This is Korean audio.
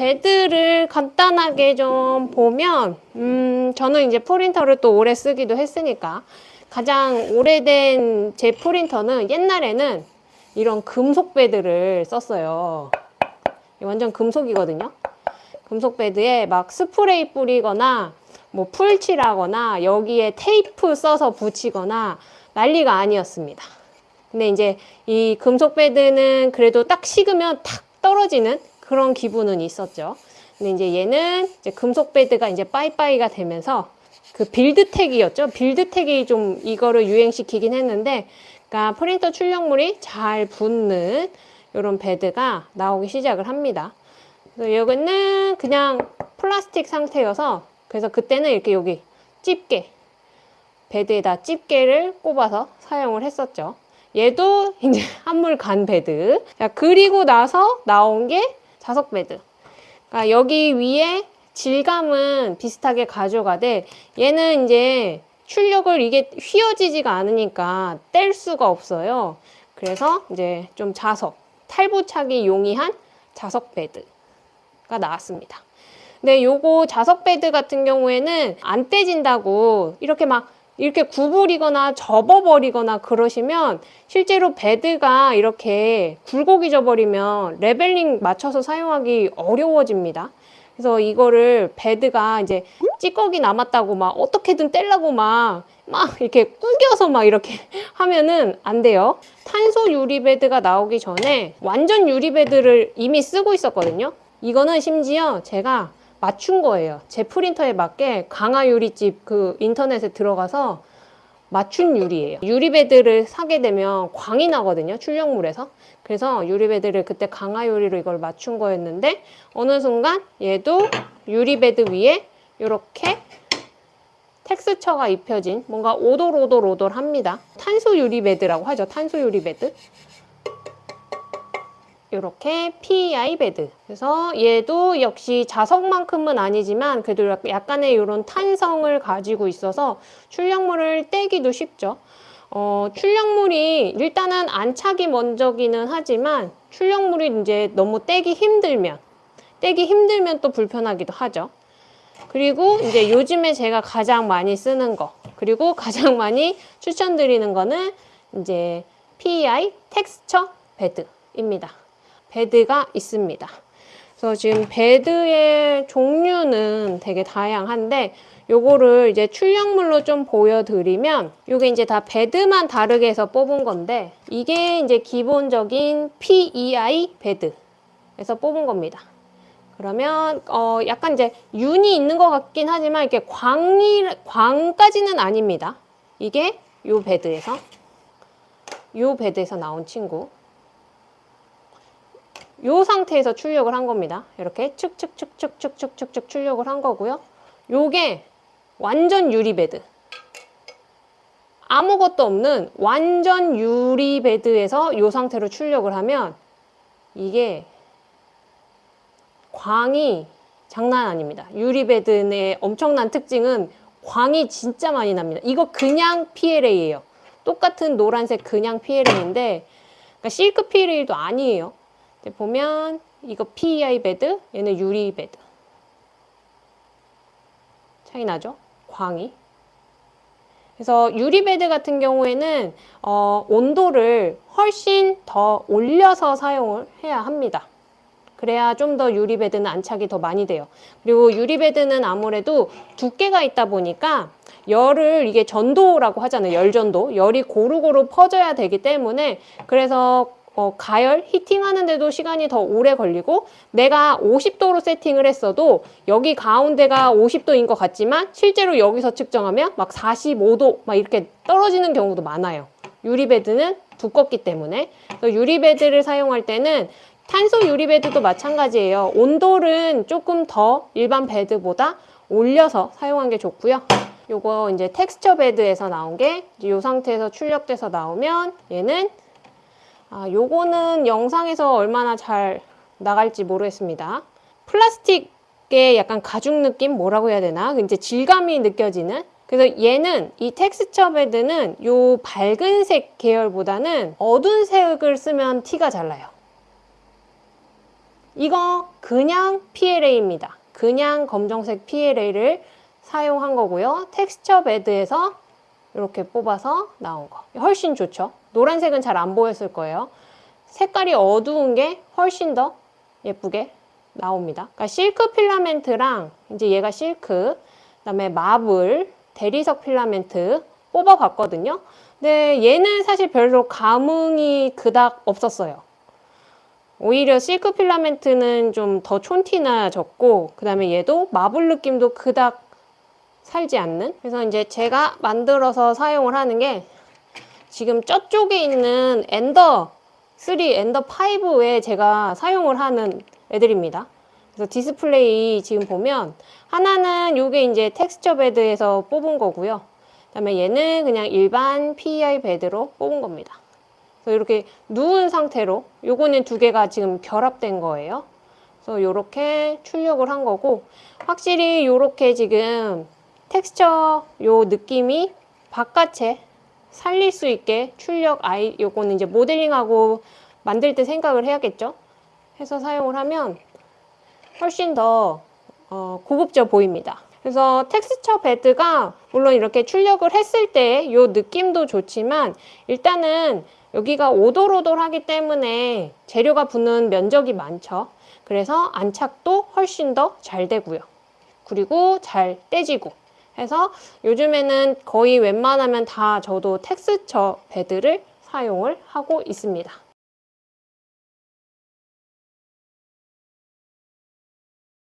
bed를 간단하게 좀 보면 음 저는 이제 프린터를 또 오래 쓰기도 했으니까 가장 오래된 제 프린터는 옛날에는 이런 금속 bed를 썼어요. 완전 금속이거든요. 금속 bed에 막 스프레이 뿌리거나 뭐 풀칠하거나 여기에 테이프 써서 붙이거나 난리가 아니었습니다. 근데 이제 이 금속 bed는 그래도 딱 식으면 탁 떨어지는 그런 기분은 있었죠. 근데 이제 얘는 이제 금속 bed가 이제 빠이빠이가 되면서 그 빌드택이었죠. 빌드택이 좀 이거를 유행시키긴 했는데, 그러니까 프린터 출력물이 잘 붙는 이런 bed가 나오기 시작을 합니다. 그래서 여기는 그냥 플라스틱 상태여서 그래서 그때는 이렇게 여기 집게 bed에다 집게를 꼽아서 사용을 했었죠. 얘도 이제 한물 간 bed. 자, 그리고 나서 나온 게 자석 bed. 그러니까 여기 위에 질감은 비슷하게 가져가되 얘는 이제 출력을 이게 휘어지지가 않으니까 뗄 수가 없어요. 그래서 이제 좀 자석, 탈부착이 용이한 자석 bed가 나왔습니다. 근데 요거 자석 bed 같은 경우에는 안 떼진다고 이렇게 막 이렇게 구부리거나 접어버리거나 그러시면 실제로 bed가 이렇게 굴곡이 져 버리면 leveling 맞춰서 사용하기 어려워집니다. 그래서 이거를 bed가 이제 찌꺼기 남았다고 막 어떻게든 떼려고 막, 막 이렇게 꾸겨서 막 이렇게 하면은 안 돼요. 탄소 유리 bed가 나오기 전에 완전 유리 bed를 이미 쓰고 있었거든요. 이거는 심지어 제가 맞춘 거예요. 제 프린터에 맞게 강화 유리집 그 인터넷에 들어가서 맞춘 유리예요. 유리 bed를 사게 되면 광이 나거든요. 출력물에서. 그래서 유리 bed를 그때 강화 유리로 이걸 맞춘 거였는데 어느 순간 얘도 유리 bed 위에 이렇게 텍스처가 입혀진 뭔가 오돌오돌오돌합니다. 탄소 유리 bed라고 하죠. 탄소 유리 bed. 이렇게 PEI 베드. 그래서 얘도 역시 자석만큼은 아니지만 그래도 약간의 이런 탄성을 가지고 있어서 출력물을 떼기도 쉽죠. 어, 출력물이 일단은 안착이 먼저기는 하지만 출력물이 이제 너무 떼기 힘들면 떼기 힘들면 또 불편하기도 하죠. 그리고 이제 요즘에 제가 가장 많이 쓰는 거 그리고 가장 많이 추천드리는 거는 이제 PEI texture bed입니다. bed가 있습니다. 그래서 지금 bed의 종류는 되게 다양한데 요거를 이제 출력물로 좀 보여드리면 요게 이제 다 bed만 다르게 해서 뽑은 건데 이게 이제 기본적인 PEI bed에서 뽑은 겁니다. 그러면 어 약간 이제 윤이 있는 것 같긴 하지만 이렇게 광이 광까지는 아닙니다. 이게 요 bed에서 요 bed에서 나온 친구 요 상태에서 출력을 한 겁니다. 이렇게 축축축축축축 출력을 한 거고요. 요게 완전 유리 bed. 아무것도 없는 완전 유리 bed에서 요 상태로 출력을 하면 이게 광이 장난 아닙니다. 유리 bed의 엄청난 특징은 광이 진짜 많이 납니다. 이거 그냥 PLA예요. 똑같은 노란색 그냥 PLA인데 그러니까 실크 PLA도 아니에요. 보면 이거 PEI bed, 얘는 유리 bed. 차이 나죠? 광이. 그래서 유리 bed 같은 경우에는 어, 온도를 훨씬 더 올려서 사용을 해야 합니다. 그래야 좀 더 유리 bed는 안착이 더 많이 돼요. 그리고 유리 베드는 아무래도 두께가 있다 보니까 열을 이게 전도라고 하잖아요. 열전도. 열이 고루고루 퍼져야 되기 때문에 그래서 어, 가열, 히팅하는데도 시간이 더 오래 걸리고 내가 50도로 세팅을 했어도 여기 가운데가 50도인 것 같지만 실제로 여기서 측정하면 막 45도 막 이렇게 떨어지는 경우도 많아요. 유리베드는 두껍기 때문에 유리베드를 사용할 때는 탄소 유리 bed도 마찬가지예요. 온도는 조금 더 일반 bed보다 올려서 사용한 게 좋고요. 요거 이제 텍스처 베드에서 나온 게 이 상태에서 출력돼서 나오면 얘는 아, 요거는 영상에서 얼마나 잘 나갈지 모르겠습니다. 플라스틱의 약간 가죽 느낌 뭐라고 해야 되나? 이제 질감이 느껴지는 그래서 얘는 이 텍스처 베드는 요 밝은색 계열보다는 어두운 색을 쓰면 티가 잘 나요. 이거 그냥 PLA입니다. 그냥 검정색 PLA를 사용한 거고요. 텍스처 베드에서 이렇게 뽑아서 나온 거. 훨씬 좋죠. 노란색은 잘 안 보였을 거예요. 색깔이 어두운 게 훨씬 더 예쁘게 나옵니다. 그러니까 실크 필라멘트랑 이제 얘가 실크, 그 다음에 marble, 대리석 필라멘트 뽑아 봤거든요. 근데 얘는 사실 별로 감흥이 그닥 없었어요. 오히려 실크 필라멘트는 좀 더 촌티나졌고 그 다음에 얘도 marble 느낌도 그닥 살지 않는 그래서 이제 제가 만들어서 사용을 하는 게 지금 저쪽에 있는 엔더 3, 엔더 5에 제가 사용을 하는 애들입니다. 그래서 디스플레이 지금 보면 하나는 요게 이제 텍스처 베드에서 뽑은 거고요. 그 다음에 얘는 그냥 일반 PEI bed로 뽑은 겁니다. 그래서 이렇게 누운 상태로 요거는 두 개가 지금 결합된 거예요. 그래서 이렇게 출력을 한 거고 확실히 이렇게 지금 텍스처 요 느낌이 바깥에 살릴 수 있게 출력 아이 요거는 이제 모델링하고 만들 때 생각을 해야겠죠. 해서 사용을 하면 훨씬 더 어, 고급져 보입니다. 그래서 텍스처 베드가 물론 이렇게 출력을 했을 때이 느낌도 좋지만 일단은 여기가 오돌오돌하기 때문에 재료가 붙는 면적이 많죠. 그래서 안착도 훨씬 더 잘 되고요. 그리고 잘 떼지고 해서 요즘에는 거의 웬만하면 다 저도 텍스처 베드를 사용을 하고 있습니다.